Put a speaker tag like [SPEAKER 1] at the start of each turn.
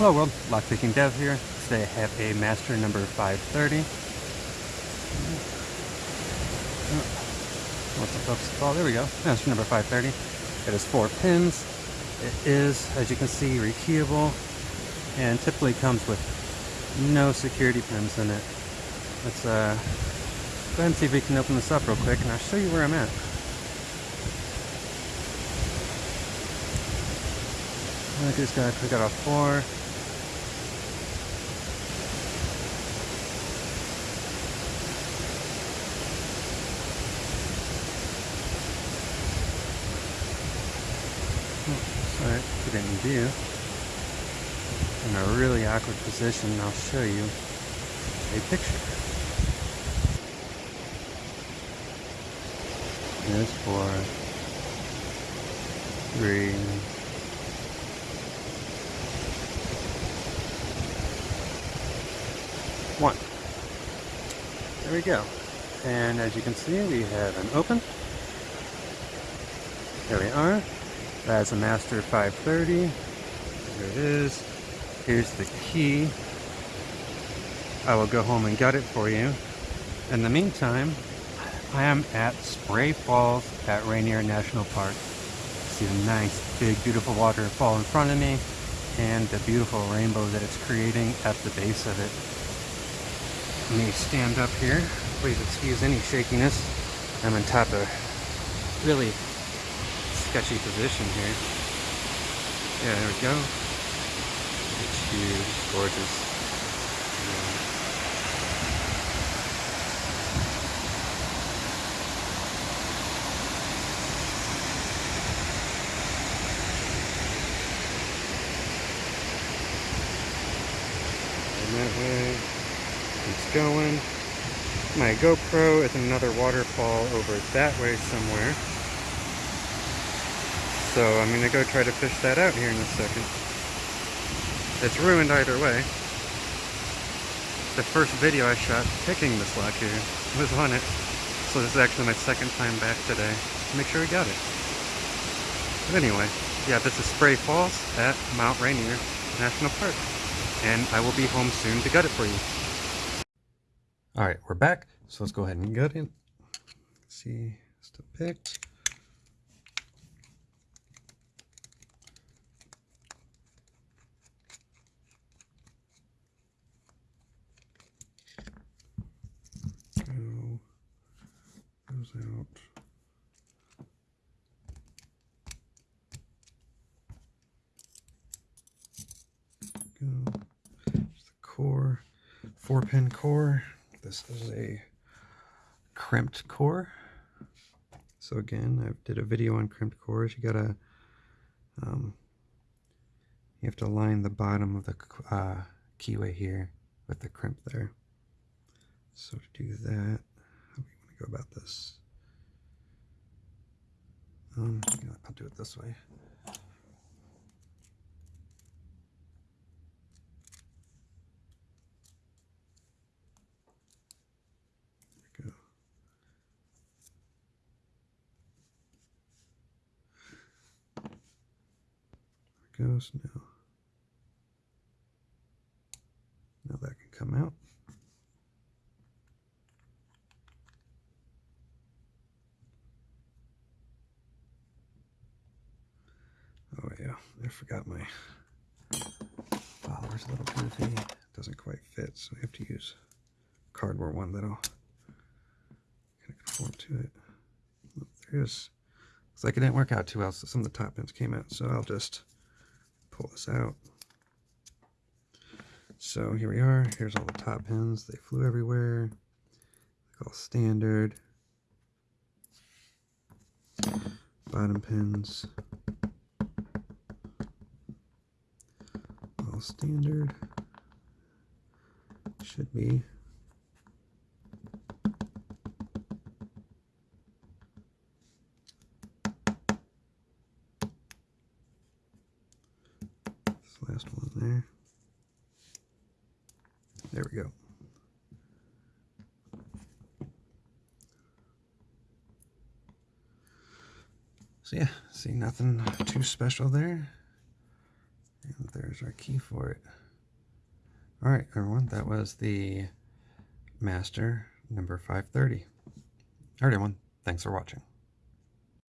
[SPEAKER 1] Hello world, Lockpicking Dev here. Today I have a master number 530. What's the focus call? There we go. Master number 530. It has four pins. It is, as you can see, rekeyable and typically comes with no security pins in it. Let's uh, go ahead and see if we can open this up real quick and I'll show you where I'm at. I just gotta click out a 4. In view. In a really awkward position, I'll show you a picture. There's four, three, one. There we go. And as you can see, we have an open. There we are. That's a Master 530. There it is. Here's the key. I will go home and gut it for you. In the meantime, I am at Spray Falls at Rainier National Park. See the nice, big, beautiful waterfall in front of me and the beautiful rainbow that it's creating at the base of it. Let me stand up here. Please excuse any shakiness. I'm on top of really sketchy position here. Yeah, there we go. It's huge, gorgeous. And that way it's going. My GoPro is another waterfall over that way somewhere. So I'm going to go try to fish that out here in a second. It's ruined either way. The first video I shot picking this lock here was on it. So this is actually my second time back today. Make sure we got it. But anyway, yeah, this is Spray Falls at Mount Rainier National Park. And I will be home soon to gut it for you. Alright, we're back. So let's go ahead and gut it. see, still picked. goes out. Go. The core, four pin core. This is a crimped core. So again, I did a video on crimped cores. You gotta, um, you have to line the bottom of the uh, keyway here with the crimp there. So to do that, how do you want to go about this. Um, I'll do it this way. There we go. There goes now. Now that can come out. I forgot my follower's a little goofy. It doesn't quite fit, so I have to use cardboard one that'll kind of conform to it. Oh, there is. Looks like it didn't work out too well, so some of the top pins came out, so I'll just pull this out. So here we are. Here's all the top pins. They flew everywhere. Like all standard. Bottom pins. Standard. Should be. This last one there. There we go. So yeah, see nothing too special there. There There's our key for it. All right, everyone, that was the Master number 530. All right, everyone, thanks for watching.